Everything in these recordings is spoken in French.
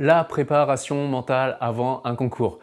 la préparation mentale avant un concours.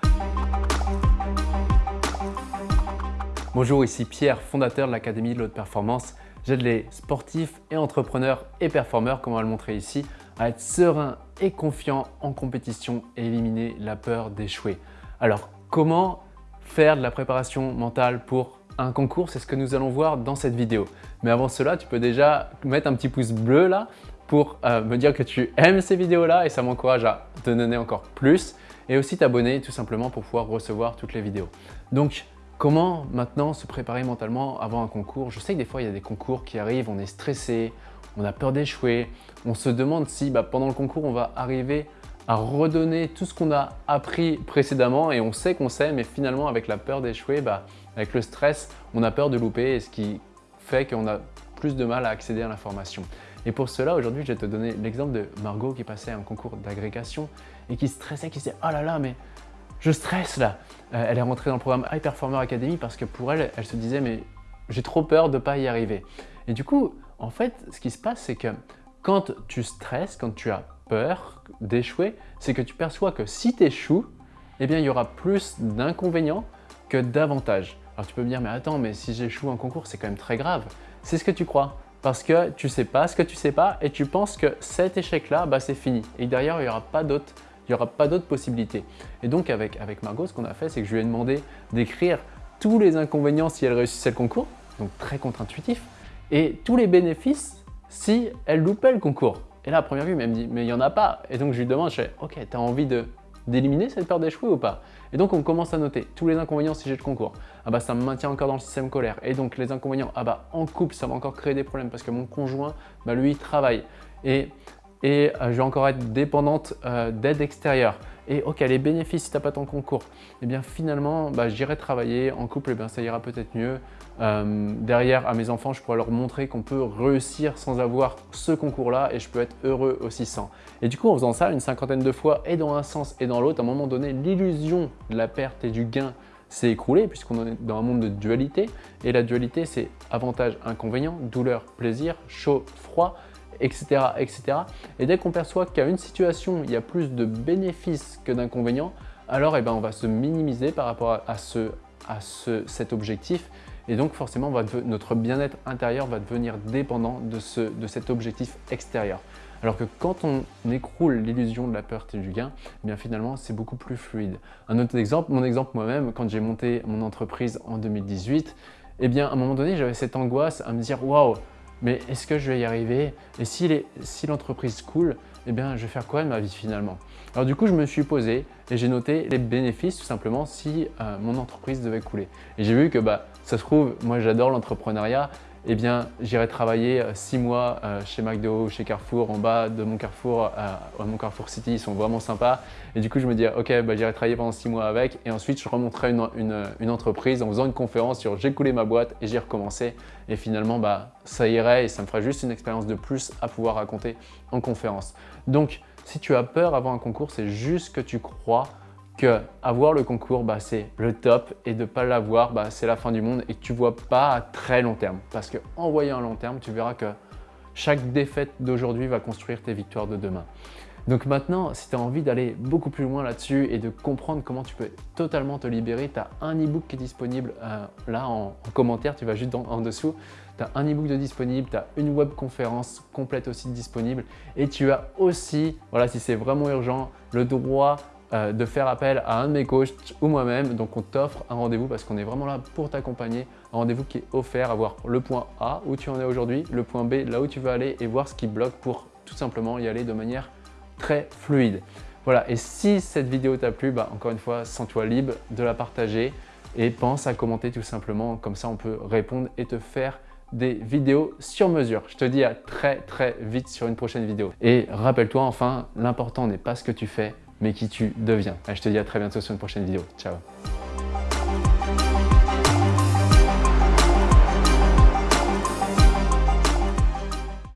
Bonjour, ici Pierre, fondateur de l'Académie de l'Haute Performance. J'aide les sportifs et entrepreneurs et performeurs, comme on va le montrer ici, à être sereins et confiants en compétition et éliminer la peur d'échouer. Alors, comment faire de la préparation mentale pour un concours? C'est ce que nous allons voir dans cette vidéo. Mais avant cela, tu peux déjà mettre un petit pouce bleu là pour euh, me dire que tu aimes ces vidéos-là et ça m'encourage à te donner encore plus et aussi t'abonner tout simplement pour pouvoir recevoir toutes les vidéos. Donc, comment maintenant se préparer mentalement avant un concours? Je sais que des fois, il y a des concours qui arrivent, on est stressé, on a peur d'échouer, on se demande si bah, pendant le concours, on va arriver à redonner tout ce qu'on a appris précédemment et on sait qu'on sait, mais finalement avec la peur d'échouer, bah, avec le stress, on a peur de louper et ce qui fait qu'on a plus de mal à accéder à l'information. Et pour cela, aujourd'hui, je vais te donner l'exemple de Margot qui passait un concours d'agrégation et qui stressait, qui disait « Oh là là, mais je stresse là euh, Elle est rentrée dans le programme High Performer Academy parce que pour elle, elle se disait « Mais j'ai trop peur de ne pas y arriver. » Et du coup, en fait, ce qui se passe, c'est que quand tu stresses, quand tu as peur d'échouer, c'est que tu perçois que si tu échoues, eh bien, il y aura plus d'inconvénients que d'avantages. Alors tu peux me dire, mais attends, mais si j'échoue en concours, c'est quand même très grave. C'est ce que tu crois parce que tu sais pas ce que tu sais pas et tu penses que cet échec-là, bah, c'est fini. Et derrière, il n'y aura pas d'autres il possibilités. Et donc avec, avec Margot, ce qu'on a fait, c'est que je lui ai demandé d'écrire tous les inconvénients si elle réussissait le concours, donc très contre-intuitif, et tous les bénéfices si elle loupait le concours. Et là, à première vue, elle me dit, mais il n'y en a pas. Et donc je lui demande, je fais, ok, tu envie de d'éliminer cette peur d'échouer ou pas Et donc on commence à noter tous les inconvénients si j'ai le concours. Ah bah ça me maintient encore dans le système colère. Et donc les inconvénients, ah bah en couple ça va encore créer des problèmes parce que mon conjoint, bah lui travaille. Et, et euh, je vais encore être dépendante euh, d'aide extérieure. Et ok, les bénéfices si tu n'as pas ton concours, eh bien finalement, bah, j'irai travailler en couple, et eh bien ça ira peut-être mieux. Euh, derrière, à mes enfants, je pourrais leur montrer qu'on peut réussir sans avoir ce concours-là et je peux être heureux aussi sans. Et du coup, en faisant ça une cinquantaine de fois et dans un sens et dans l'autre, à un moment donné, l'illusion de la perte et du gain s'est écroulée puisqu'on est dans un monde de dualité. Et la dualité, c'est avantage, inconvénient, douleur, plaisir, chaud, froid etc. etc. Et dès qu'on perçoit qu'à une situation, il y a plus de bénéfices que d'inconvénients, alors eh ben, on va se minimiser par rapport à, ce, à ce, cet objectif et donc forcément notre bien-être intérieur va devenir dépendant de, ce, de cet objectif extérieur. Alors que quand on écroule l'illusion de la peur et du gain, eh bien finalement c'est beaucoup plus fluide. Un autre exemple, mon exemple moi-même, quand j'ai monté mon entreprise en 2018, eh bien à un moment donné j'avais cette angoisse à me dire « Waouh, mais est-ce que je vais y arriver? Et si l'entreprise coule, eh bien, je vais faire quoi de ma vie finalement? Alors du coup, je me suis posé et j'ai noté les bénéfices tout simplement si euh, mon entreprise devait couler. Et j'ai vu que bah, ça se trouve, moi j'adore l'entrepreneuriat eh bien, j'irai travailler euh, six mois euh, chez McDo, chez Carrefour, en bas de mon Carrefour, à mon Carrefour City, ils sont vraiment sympas. Et du coup, je me dis, ok, bah, j'irai travailler pendant six mois avec. Et ensuite, je remonterai une, entreprise en faisant une conférence sur j'ai coulé ma boîte et j'ai recommencé. Et finalement, bah, ça irait et ça me ferait juste une expérience de plus à pouvoir raconter en conférence. Donc, si tu as peur avant un concours, c'est juste que tu crois que avoir le concours, bah, c'est le top et de ne pas l'avoir, bah, c'est la fin du monde et que tu ne vois pas à très long terme. Parce qu'en voyant à long terme, tu verras que chaque défaite d'aujourd'hui va construire tes victoires de demain. Donc maintenant, si tu as envie d'aller beaucoup plus loin là-dessus et de comprendre comment tu peux totalement te libérer, tu as un e-book qui est disponible euh, là en, commentaire, tu vas juste en dessous. Tu as un e-book de disponible, tu as une web conférence complète aussi disponible et tu as aussi, voilà, si c'est vraiment urgent, le droit euh, de faire appel à un de mes coachs ou moi-même. Donc on t'offre un rendez-vous parce qu'on est vraiment là pour t'accompagner. Un rendez-vous qui est offert à voir le point A où tu en es aujourd'hui, le point B là où tu veux aller et voir ce qui bloque pour tout simplement y aller de manière très fluide. Voilà, et si cette vidéo t'a plu, bah, encore une fois, sens-toi libre de la partager et pense à commenter tout simplement, comme ça on peut répondre et te faire des vidéos sur mesure. Je te dis à très très vite sur une prochaine vidéo. Et rappelle-toi enfin, l'important n'est pas ce que tu fais, mais qui tu deviens. je te dis à très bientôt sur une prochaine vidéo. Ciao